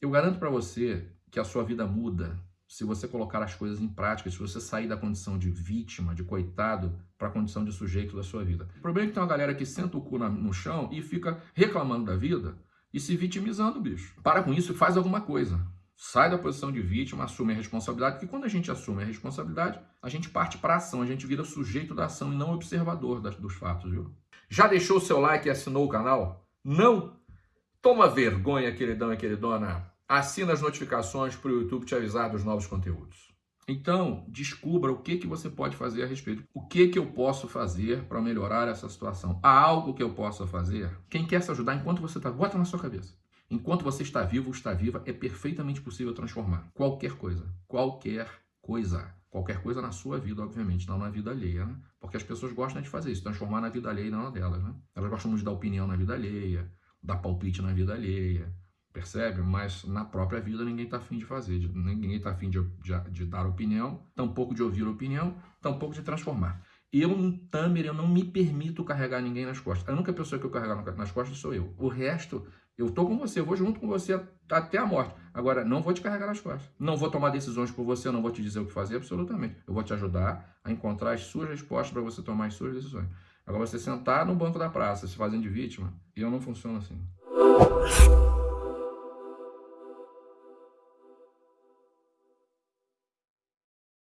Eu garanto para você que a sua vida muda se você colocar as coisas em prática, se você sair da condição de vítima, de coitado, para a condição de sujeito da sua vida. O problema é que tem uma galera que senta o cu no chão e fica reclamando da vida e se vitimizando, bicho. Para com isso e faz alguma coisa. Sai da posição de vítima, assume a responsabilidade, porque quando a gente assume a responsabilidade, a gente parte para a ação, a gente vira sujeito da ação e não observador das, dos fatos, viu? Já deixou o seu like e assinou o canal? Não? Toma vergonha, queridão e queridona. Assina as notificações para o YouTube te avisar dos novos conteúdos. Então, descubra o que, que você pode fazer a respeito. O que, que eu posso fazer para melhorar essa situação? Há algo que eu possa fazer? Quem quer se ajudar enquanto você está... Bota na sua cabeça. Enquanto você está vivo, está viva, é perfeitamente possível transformar qualquer coisa. Qualquer coisa. Qualquer coisa na sua vida, obviamente, não na vida alheia, né? Porque as pessoas gostam de fazer isso, transformar na vida alheia e não na delas, né? Elas gostam muito de dar opinião na vida alheia, dar palpite na vida alheia, percebe? Mas na própria vida ninguém está afim de fazer, ninguém está afim de, de, de, dar opinião, tampouco de ouvir opinião, tampouco de transformar. Eu, Tamer, eu não me permito carregar ninguém nas costas. A única pessoa que eu carregar nas costas sou eu. O resto, eu tô com você, eu vou junto com você até a morte. Agora, não vou te carregar nas costas. Não vou tomar decisões por você, não vou te dizer o que fazer, absolutamente. Eu vou te ajudar a encontrar as suas respostas para você tomar as suas decisões. Agora, você sentar no banco da praça, se fazendo de vítima, eu não funciono assim.